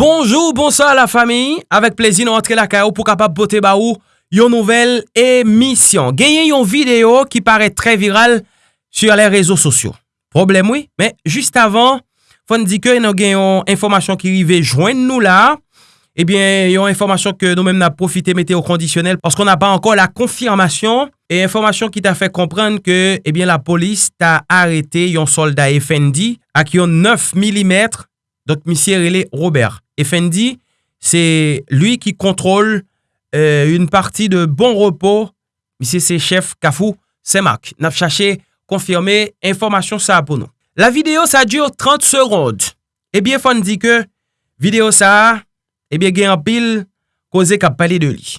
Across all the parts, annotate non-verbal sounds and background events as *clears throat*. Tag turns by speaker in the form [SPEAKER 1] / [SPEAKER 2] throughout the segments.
[SPEAKER 1] Bonjou, bonsoir la fami, avek plezi nou antre la kao pou kapap pote ba ou yon nouvel emisyon. Genyen yon video ki pare tre viral sur le rezo sosyo. Problem oui, men juste avan, fon di ke nou gen yon informasyon ki rive jwen nou la, ebyen eh yon informasyon ke nou men na profite meteo kondisyonel, paskon na pa ankon la konfirmasyon, e informasyon ki ta fe komprende ke ebyen eh la polis ta arete yon solda Effendi ak yon 9 mm, Dok misye rele Robert. Effendi, c'est lui qui contrôle euh, une partie de Bon Repos. Ici, c'est chef Kafou Semak. N'a cherché confirmer information ça pour nous. La vidéo, ça dure 30 secondes. Eh bien, Fendi que vidéo ça, eh bien, gagne en pile cause qu'a parlé de lui.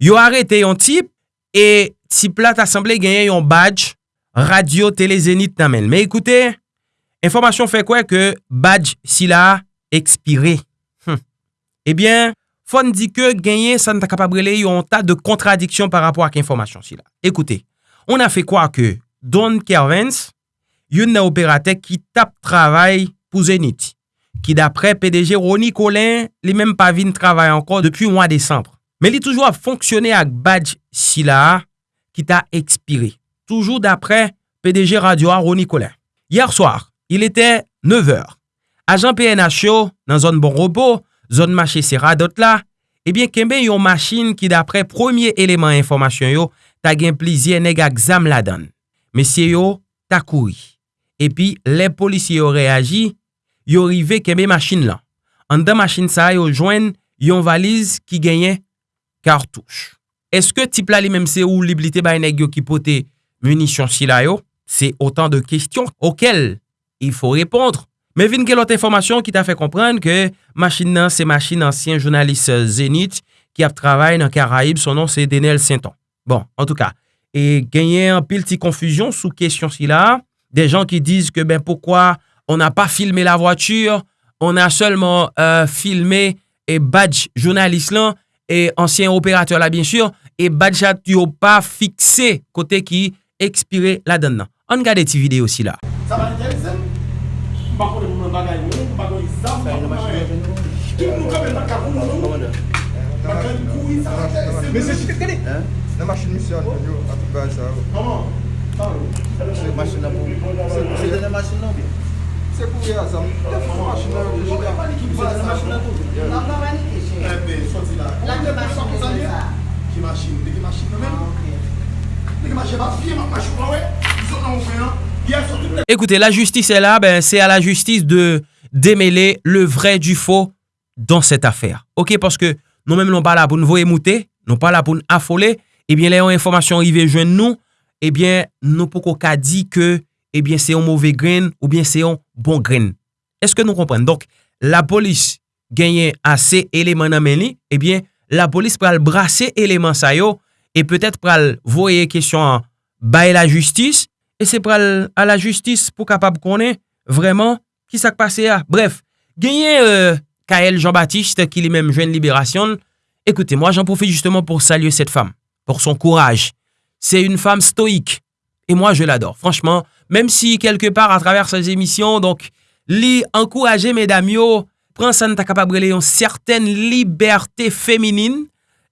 [SPEAKER 1] Yo arrêté un type et type là t'a semblé gagner un badge radio télé Zénith nan men. Mais écoutez, information fait quoi que badge si là expiré. ebyen, fon di ke genye san ta kapabrele yon ta de kontradiksyon par rapport ak informasyon si la. Ekoute, on a fe kwa ke Don Kervens, yon na operatek ki tap travay pou Zenit, ki dapre PDG Roni Colin, li menm pa vin travay ankon depi mwa Desembre. Men li toujou ap fonksyonè ak badge si la ki ta ekspire. Toujou dapre PDG Radio a Roni Colin. Yer soar, il ete 9h. Ajan PNHO, yo nan zon bon repos, zon mache se radot la, ebyen kembe yon machin ki dapre premier eleman informasyon yo, ta gen plizye neg ak la dan. Mesye yo, ta kouri. Epi, le polisye yo reagi, yo rive kembe machin lan. An da machin sa yo jwen, yon valiz ki genyen kartouche. Eske tip la li menm se ou li blite bay neg yo ki pote munisyon si la yo? Se otan de kestyon okel il fò repondre Men vin gen lot informasyon ki ta fe komprende ke machin nan se machin ansyen jounalist Zenit ki ap travay nan Karaib, son nan se Denel Sainton. Bon, an tou ka, e genyen pil ti konfuzyon sou kesyon si la, de jan ki diz ke ben pokwa on a pa euh, filme la vwature, on a selman euh, filme e badge jounalist lan, e ansyen operateur la bien sur, e badge at yo pa fikse kote ki ekspire la den nan. An gade ti videyo si la. Sa va nete? bako de moun bagay moun, bagay zam, bagay. Kim nou. Kabel e e nan kakou nou. Nou? Bagay koui sa, mè se chite kade? Nan machin misyon, yo, api bagay sa yo Koman? Se machin nan pou, se dene machin nan bi? Se pou ya zam, te fwa machin nan yo Se dene machin nan tou? Nan nan mani te che? Ebe Écoutez, la justice est là, ben, c'est à la justice de démêler le vrai du faux dans cette affaire. OK, parce que nous-mêmes, nous pas là pour nous voir émouter, nous pas là pour nous affoler. Eh bien, les informations arrivées joindre nous, eh bien, nous pouvons pas dire que, eh bien, c'est un mauvais grain ou bien c'est un bon grain. Est-ce que nous comprenons? Donc, la police gagne assez éléments dans eh bien, la police pral brasser éléments ça yo, et peut-être pral voyer question à la justice, E se pral a la justis pou kapab konen vreman ki sak pase a. Bref, genye euh, Jean-Baptiste ki li menm jwen liberasyon. Ekoute, moi j'en profite justement pour saluer cette femme, pour son courage. C'est une femme stoïque et moi je l'adore. Franchement, même si quelque part à travers ses émissions, donc, li encourager mesdames yo, pren sa nta kapab rele yon certaine liberté féminine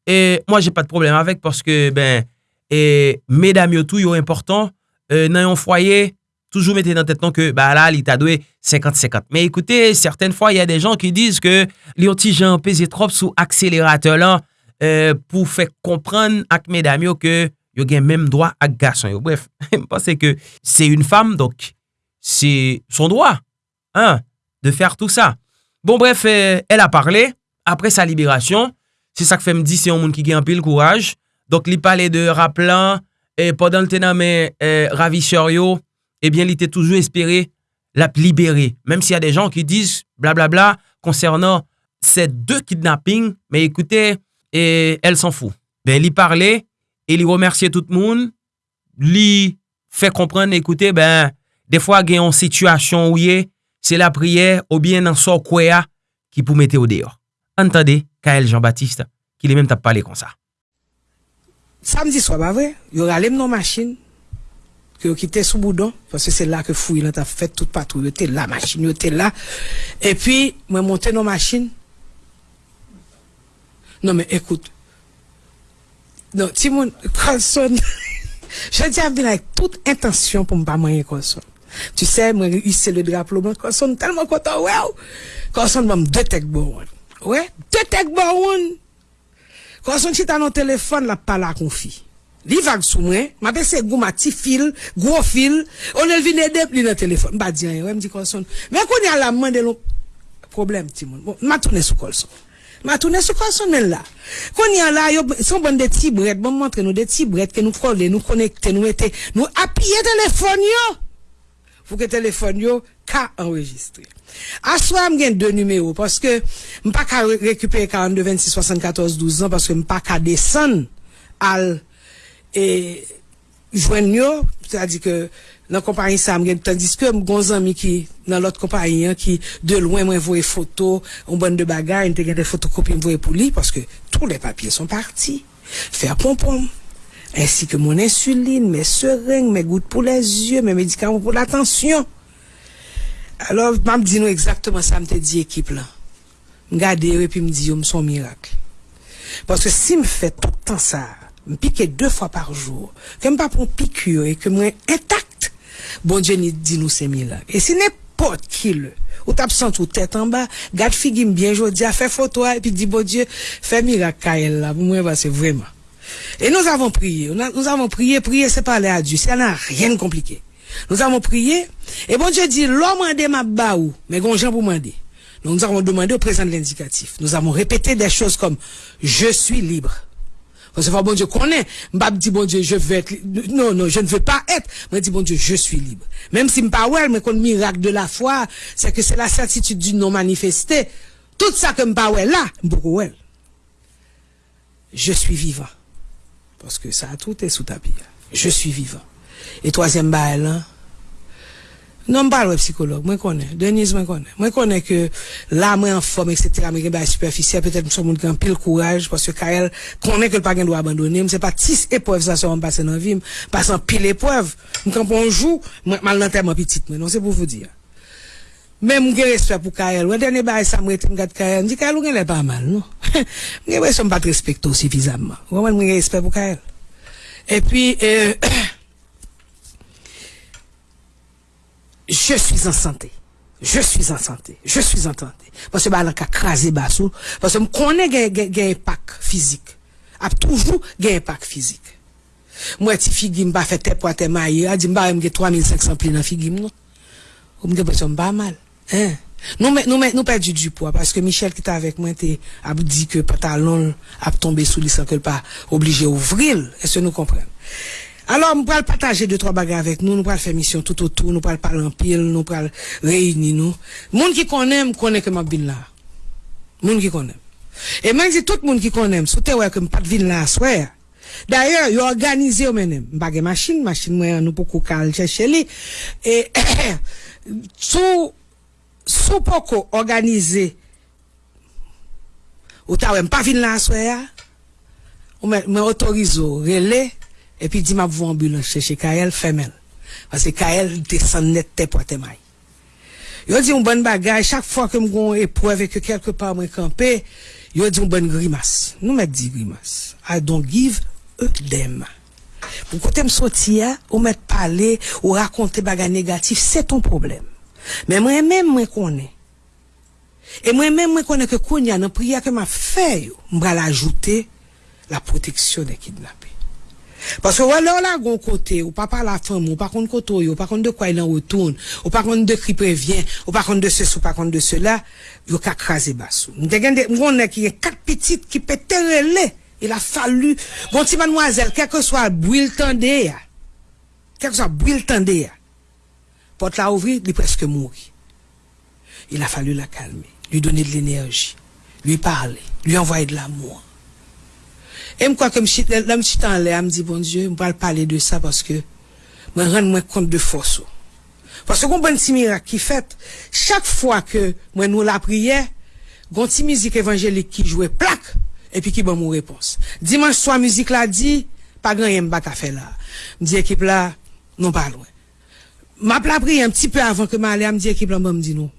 [SPEAKER 1] et moi j'ai pas de problème avec parce que, ben, et mesdames yo tout yo important euh, nan yon fwaye, toujou mette nan tet non ke, ba la, li ta dwe 50-50. Me ekoute, certaine fwa, y a de jan ki diz ke li yon ti jan peze trop sou akselerateur lan euh, pou fek kompran ak medam yo ke yo gen menm doa ak gason yo. Bref, mpase ke se yon fam, donc, se son doa, hein, de fer tout sa. Bon bref, euh, el a parle, apre sa liberasyon, se sa ke fe mdi se yon moun ki gen apil kouraj, donc li pale de rap lan, e podan te nanme eh, ravishor yo, ebyen eh li te toujou espere la libere. Mem si ya de jan ki diz blablabla konsernan se de kidnapping, me ekoute, eh, el san fou. Ben li parle, e li remersye tout moun, li fe kompren, ekoute, ben defwa gen yon situasyon ou ye, se la priye ou bien nan so kwe ya ki pou mete ou deyo. Antade, Kael Jean-Baptiste, ki li men tap pale kon sa.
[SPEAKER 2] Samdi swa ba vre, yo ralem nan machin, ki yo kite sou boudon, fose se la ke fouy nan ta fet tout patou, yo te la machin, yo te la, e pi mwen monte nan machin, Non, mais écoute. Non, Timon, Colson, *laughs* je dis à avec toute intention pour me pas moyen Colson. Tu sais, moi, c'est le drapeau blanc, Colson, tellement content, ouais. Colson m'a deux tech bon. Ouais, deux tech bon. Kwa son chita nan telefon la pala kon fi. Li vag sou mwen, ma pe se gou ma ti fil, gwo fil, on el vine dep li nan telefon. Mba diyan yo, mdi kon son. Men kon ya la mande lon problem ti moun. Bon, ma toune sou kol son. Ma toune sou kol son men la. Kon ya la yo, son bon de ti bret, bon montre nou de ti bret ke nou kole, nou konekte, nou ete, nou apye telefon yo. Fou ke telefon yo ka enregistre. À soi, j'ai deux numéros, parce que, m'pas qu'à récupérer 42, 26, 74, 12 ans, parce que m'pas qu'à descendre, al, et, joindre, c'est-à-dire que, dans la compagnie ça tandis que mon ami qui dans l'autre compagnie hein, qui de loin moi voyait photo on bonne de bagarre il des photocopies voyait pour lui parce que tous les papiers sont partis. Faire pompon ainsi que mon insuline mes seringues mes gouttes pour les yeux mes médicaments pour l'attention alors je me dis nous exactement ça me dit équipe là regarder et puis me dit me son miracle parce que si me fait tout le temps ça me piquer deux fois par jour que me pas pour piqûre et que moi intact bon Dieu dit nous c'est là. Et si n'importe qui le, ou t'absente ou tête en bas, garde figure bien jodi, fait photo et puis dit bon Dieu, fais miracle là, pour moi c'est vraiment. Et nous avons prié, nous avons prié, prier c'est parler à Dieu, ça n'a rien de compliqué. Nous avons prié, et bon Dieu dit, l'homme a ma baou, mais gon gens pour demander. Nous avons demandé au président de l'indicatif. Nous avons répété des choses comme, je suis libre. Parce que bon Dieu connaît. M'pa dit bon Dieu, je veux être non non, je ne veux pas être. Moi dit bon Dieu, je suis libre. Même si ouais, mais qu'on miracle de la foi, c'est que c'est la certitude du non manifesté. Tout ça que ouais là, ouais. Je suis vivant. Parce que ça tout est sous tapis. Je suis vivant. Et troisième bail là, non, pas le psychologue, moi connais, Denise moi connais. Moi connais que là moi en forme etc. mais ben superficiel peut-être suis monde qui a pile courage parce que Kael connaît que le pas doit abandonner, c'est pas 10 épreuves ça sont passer dans vie, passant pile épreuve. Quand on joue, mal dans tellement petite mais non c'est pour vous dire. Même j'ai respect pour Kael. Le dernier bail ça me regarde Kael, me dit Kael on est pas mal non? *laughs* J'ai l'impression pas suffisamment. Vraiment j'ai respect pour Kael. Et puis euh, *clears throat* je suis en santé. Je suis en santé. Je suis en santé. Parce que, bah, là, crasé bassou. Parce que, je connais un impact physique. A toujours un impact physique. Moi, si figue m'a fait tes poids, tes mailles, a dit, m'a j'ai 3500 plis dans figue, non? Ou m'ge pas pas mal. Hein? Nous, nous, nous, perdu du poids parce que Michel qui était avec moi, a dit que pantalon a tombé sous lui sans que pas obligé d'ouvrir. Est-ce que nous comprenons? Alors, nous pourrons partager deux, trois bagages avec nous, nous pourrons faire mission tout autour, nous pourrons parler en pile, nous pourrons réunir nous. Monde qui connaît, connaît que ma bin là. Monde qui connaît. Et même si tout le monde qui connaît, tu ouais que pas de ville là, soit. D'ailleurs, ils organisé menem. Bagay machine, machine moi nous pour cal chercher. Et *coughs* sous sous poko organisé ou ta pas ville là soit. On m'autorise relais et puis, dit m'a vu ambulance chez Kael. Parce que Kael descend net te pour te maille. Yo dit un bon bagage, chaque fois que m'gon épreuve que quelque part moi campé, yo dit un bon grimace. Nous m'a dit grimace. I don't give a damn. Pour côté me sortir, ou mettre parler, ou raconter bagage négatif, c'est ton problème. Mais moi-même, moi connais. Et moi-même, moi connais que a dans prière que m'a fait, m'bra l'ajouter la protection des kidnappés. Parce que alors là, gon côté, ou pas par la femme, ou pas contre côté, ou pas contre de quoi il en retourne, ou pas contre de qui prévient, ou pas contre de ceci, ou pas contre de cela, yo ka crasé bassou. M'gon qui y a quatre petites qui peut relais. Il a fallu, bon petit mademoiselle, quel que soit bouille tendé, quel que soit bouille tendé, porte la ouvrir, il est presque mort. Il a fallu la calmer, lui donner de l'énergie, lui parler, lui envoyer de l'amour. Et je là, je suis en l'air, me dit, bon Dieu, je vais parler de ça parce que je me rends compte de force. Parce que, bon petit miracle qui fait, chaque fois que moi nous la prière, une petite musique évangélique qui jouait plaque, et puis qui bon mon réponse. Dimanche soir, musique là dit, pas grand rien pas faire là. Me dit équipe là, non pas loin. M'a la prié un petit peu avant que m'aller, me dit équipe là, me dit non.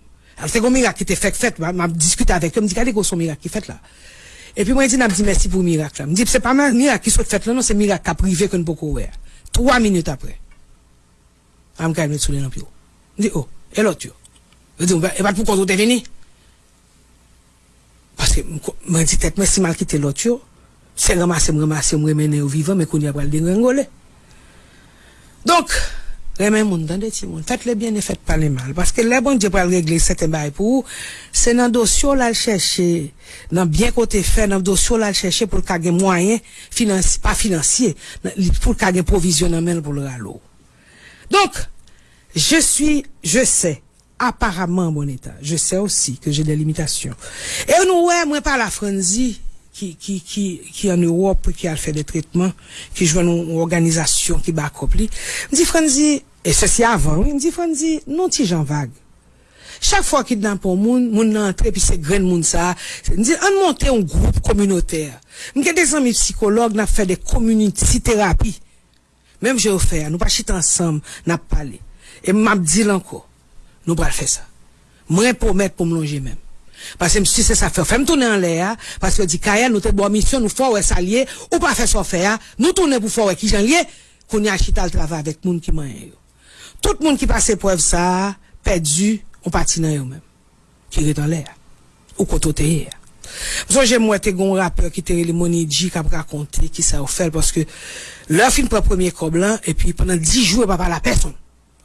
[SPEAKER 2] C'est un miracle qui était fait, fait, m'a discuté avec eux, me dit, regardez son miracle qui fait là. Et puis moi, je dis, merci pour le miracle. Je dis, c'est pas un miracle qui soit fait là, non, c'est un miracle privé que nous pouvons voir. Trois minutes après. Je me. Je dis, oh, et l'autre, je dis, et pourquoi tu es venu? Parce que, je dis, tête, si mal quitté l'autre, c'est ramasser, me ramasser, me au vivant, mais qu'on y a pas le dégringoler. Donc, Remè moun dan de ti moun. Fèt le bien e fèt pa le mal. Paske le bon diyo pral regle sete bay pou ou, se nan dosyo lal chèche, nan bien kote fè, nan dosyo lal chèche pou kage mwayen, pa finansye, pou kage provision nan men pou lal ou. Donk, je suis, je sais, apparemment bon état. Je sais aussi que j'ai des limitations. Et nou wè mwen pa la franzi, ki, ki, ki, ki an Europe ki al fè de tretman, ki jwen nou organizasyon ki bakop li. Mdi Franzi, e se si avan, mdi Franzi, nou ti jan vague. Chak fwa ki dnan pou moun, moun nan antre pi se gren moun sa, mdi an monte yon group komunoter. Mke de zanmi psikolog nan fè de community terapi. Mem jè ou fè, nou pa chit ansam nan pale. E map di lanko, nou pral fè sa. Mwen pou mèt pou mlonje mèm. Men. Pase msi se sa fe, fèm toune an le ya, pase yo di kaya nou te bo misyon, nou fwa ou e sa liye, ou pa fe so fe ya, nou toune pou fwa ou e ki jan liye, kouni a chit al trava vek moun ki man yo. Tout moun ki pase pou ev sa, pedu, ou pati nan yo men. Ki re dan lè ya. Ou ya. Mwen so jen mwen te gon rapper ki te re li moni di kap rakonte ki sa ou fel. Paske lè fin a premier kob lan, e pi penan di jou e pa pa la person.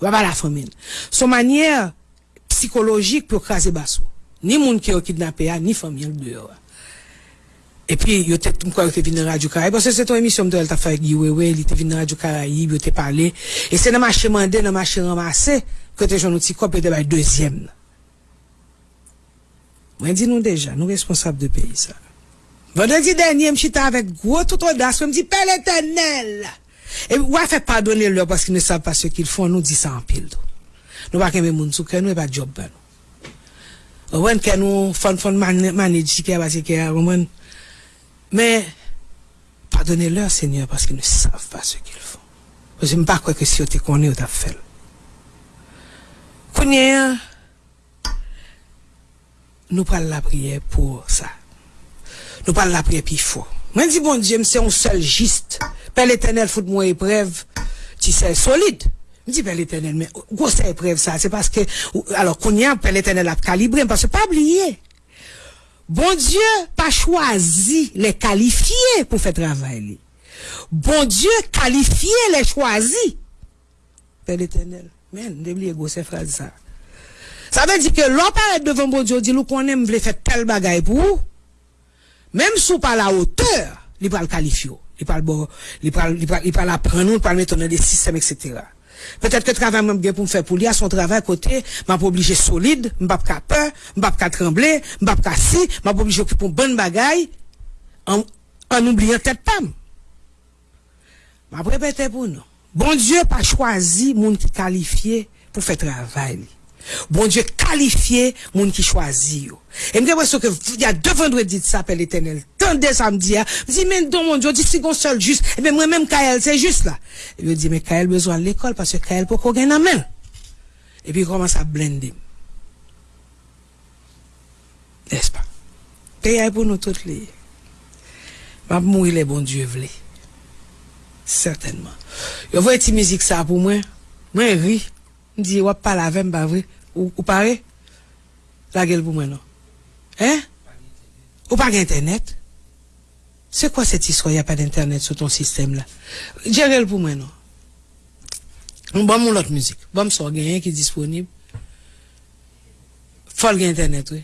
[SPEAKER 2] Pa pa la fomin. Son manye psikologik pou krasi baso. Ni moun ki yo kidnapè ya, ni famyel dwe yo. E pi yo te mkwa yo te vin Radio Karayib. Pwese se ton emisyon mdo el ta fay giwewe, li te vin Radio Karayib, yo te pale. E se nan mache mande, nan mache ramase, kote joun nou ti kop yo te bay dezyem nan. Mwen di nou deja, nou responsable de peyi sa. Vendredi denye, mchita avèk gwo tout odas, mwen di pel etenel. E wè fè padone lò, paske ne sa pa se ki l fon, nou di sa an pil do. Nou pa kembe moun souke, nou e pa job ban nou. Kè, ouwen... Mais, pardonnez-leur, Seigneur, parce qu'ils ne savent pas ce qu'ils font. Je ne sais pas quoi que si on te connaît ou t'as fait. Connais, nous parlons la prière pour ça. Nous parlons la prière puis faut. Moi, dis, bon Dieu, c'est un seul juste. Père l'éternel, fout moi épreuve, tu sais, solide. Je dis, Père l'éternel, mais, quoi c'est épreuve ça? C'est parce que, alors, qu'on y a, Père l'éternel a calibré, parce que pas oublier. Bon Diyo pa chwazi le kalifiye pou fe travay li. Bon Diyo kalifiye le chwazi. Pe l'Eternel. Men, debli ego se frazi sa. Sa ve di ke lò paret devan bon Diyo di lou konen mvle fe tel bagay pou. Mem sou pa la oteur, li pral kalifiyo. Li pral apren nou, li pral metonnen de sistem, etc. Petet ke travè mèm gen pou m fè pou li a son travè kote, m ap oblije solide, m bap ka pe, m bap ka tremble, m bap ka si, m ap oblije ki pou m bon bagay, an oubliye tèt pam. M ap repete pou nou. Bon Diyo pa chwazi moun ki kalifiye pou fè travè li. Bon Diyo kalifiye moun ki chwazi yo. E mge wè so ke y a devan dwe dit sa pe l'Eternel. Tande samdi ya. M zi men don moun Diyo di si gon sol jist. E men mwen menm Kael se jist la. E mwen di men Kael bezwan l'ekol. Pase Kael pou kogen namen. E pi koman sa blende. Nespa. Pe ya pou nou tout li. Mab mou ilè bon Diyo vle. Sertenman. Yo vwe ti mizik sa pou mwen. Mwen ri. di wap pala avem bavre, ou, ou pare, la gel pou mwen nou. Hein? Ou pa gen internet? Se kwa set iswa ya pa d'internet sou ton sistem la? Djerel pou mwen nou. Bon moun lot müzik. bon sou gen yon ki disponib. Fol gen internet we.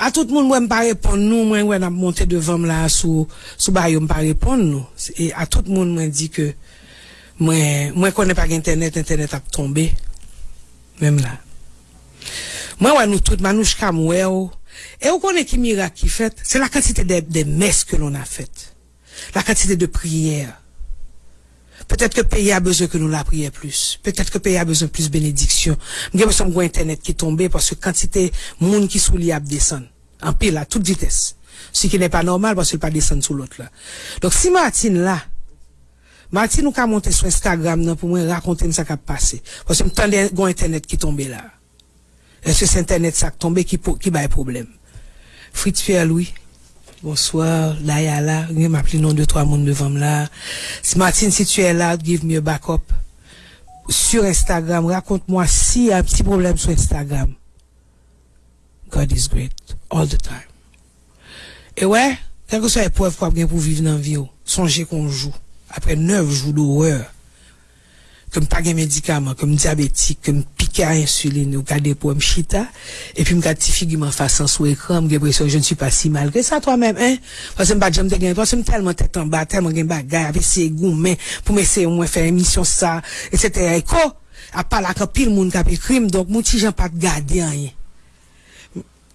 [SPEAKER 2] A tout moun mwen pa repon nou, mwen mwen ap monte devan la sou, sou bayo mwen pa repon nou. E a tout moun mwen di ke mwen konen pa gen internet, internet ap tombe. Mwen la. Mwen wè nou tout manouj kam wè ou, e ou konen ki mirak ki fèt, se la kantite de mes ke loun a fèt. La kantite de priyer. Petèt ke peye a bezè ke nou la priyer plus. Petèt ke peye a bezè plus. Mwen gen mwen som gwen internet ki tombe, pwase kantite moun ki sou li ap desan. An pi la, tout vites. Si ki nè pa normal, pwase l pa desan sou lot la. Donk si Martin la, Martin nou ka monte sou Instagram nan pou mwen rakonte msa kap pase. Pwase mwen tande gwen internet ki tombe la. Eske se internet sak tombe ki baye problem. Fritz Pierre Louis. Bonsoir, la ya la, gen m'appli non de 3 moun devan la. Si si tu es là, give me a backup. Sur Instagram, raconte-moi si y a un petit problème sur Instagram. God is great, all the time. Et ouais, quelque soit épreuve qu'on a pour vivre dans la vie, songez qu'on joue. Après 9 jours d'horreur, comme pas de médicaments, comme diabétique, comme piqué à insuline, ou garder pour chita, et puis me garde petit figure en face sur écran, j'ai l'impression je ne suis pas si mal que ça toi-même, hein. Parce que je j'aime te gagner, parce que tellement tête en bas, tellement gain bagaille, avec ces goûts, mais pour m'essayer au moins faire émission ça, etc. Et quoi? À part quand pile monde qui a crime, donc mon petit gens pas de garder rien.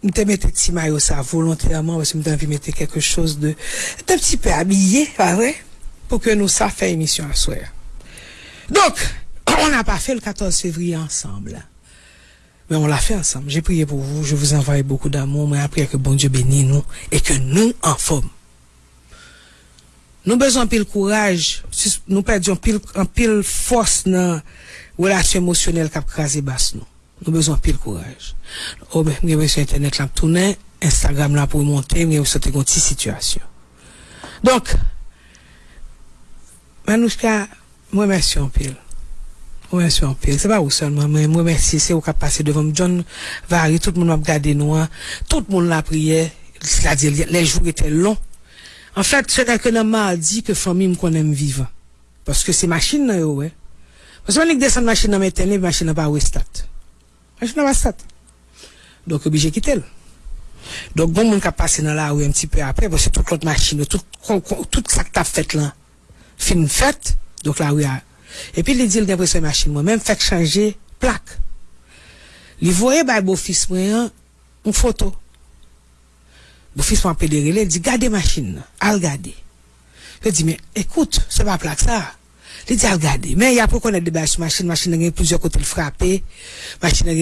[SPEAKER 2] Je te mettre petit maillot ça volontairement, parce que je de mettre quelque chose de, un petit peu habillé, pas vrai? Pour que nous ça fait émission à soir. Donc, *coughs* on n'a pas fait le 14 février ensemble. Mais on l'a fait ensemble. J'ai prié pour vous. Je vous envoie beaucoup d'amour. Mais après que bon Dieu bénisse nous et que nous en forme. Nous besoin pile courage. Nous perdons pile, en force dans la relation émotionnelle qui a crasé basse nous. Nous besoin pile courage. Oh, ben, nous sur Internet là, tourner, Instagram là pour monter, nous avons une situation. Donc, Manouchka, moi, merci en pile. Moi, merci en pile. C'est pas vous seulement, mais moi, merci. C'est vous qui passé devant John Vary, tout le monde a regardé nous, tout le monde l'a prié. C'est-à-dire, les jours étaient longs. En fait, c'est quelqu'un m'a dit que famille me connaît vivant. Parce que c'est machine, là, ouais. Parce que on descend machine dans mes machine n'a pas stat. Machine n'a pas stat. Donc, obligé quitter. Donc, bon, monde qui a passé dans la un petit peu après, parce que toute l'autre machine, tout, tout ça que t'as fait là, fin puis, il dit, il a pris machine, moi, même fait changer plaque. Il voyait, bah, beau fils, moi, hein, une photo. Beau fils, moi, pédéré, il dit, gardez machine, al garder. Je dis, mais, écoute, c'est pas plaque, ça. Il dit, al garder. Mais, il y a pour connaître des bâches machine, machine, il y a plusieurs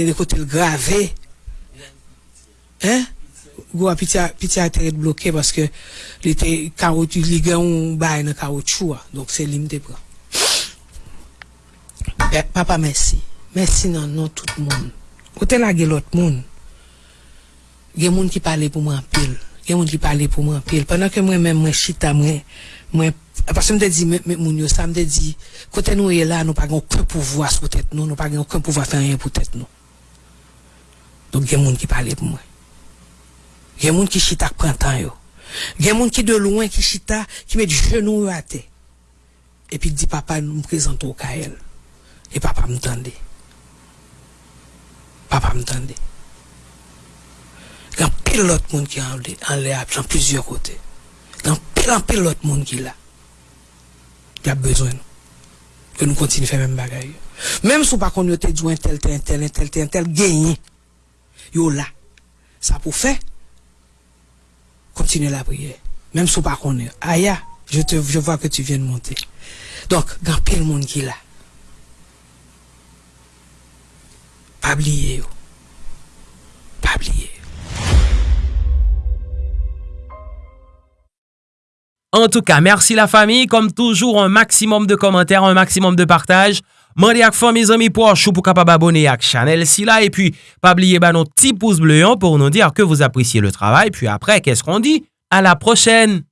[SPEAKER 2] des côtés le graver. Hein? Gwa piti a teret bloke Paske li te karotu Li gen karotu Donk Papa mersi. Mersi nan nan tout moun. Ote la gen lot moun? Gen moun ki pale pou mwen pil. Gen moun ki pale pou mwen pil. Pendan ke mwen mwen chita mwen Paske mwen te di moun yo sa Mwen te di kote nou e la nou pa gen Okon pou vwa sou tet nou Nou pa gen okon pou vwa fè yon pou tet nou. Donk gen moun ki pale pou mwen Gen moun ki chita prantan yo. Gen moun ki de louen ki chita, ki met genou yo ate. E pi di papa nou mprezentou ka el. E papa mtande. Papa mtande. Gan pil lot moun ki an le ap, jan plizyo kote. Gan pil an pil lot moun ki la. Ki ap bezwen nou. Ke nou kontini fè men bagay yo. Mem sou pa kon yo te djou entel, entel, entel, entel, genye. Yo la. Sa pou fè. Continue la prière. Même si pas est. Aya, je te, je vois que tu viens de monter. Donc, grand pile monde qui là. Pas oublier. Pas oublier.
[SPEAKER 1] En tout cas, merci la famille. Comme toujours, un maximum de commentaires, un maximum de partage. Mande ak fan me zami pou an chou pou kapab abone ak chanel si la. E puis, pa bliye ba nou ti pouz bleyon pou nou dir ke vous apresye le travay. Puis apre, kes kon di? A la prochen!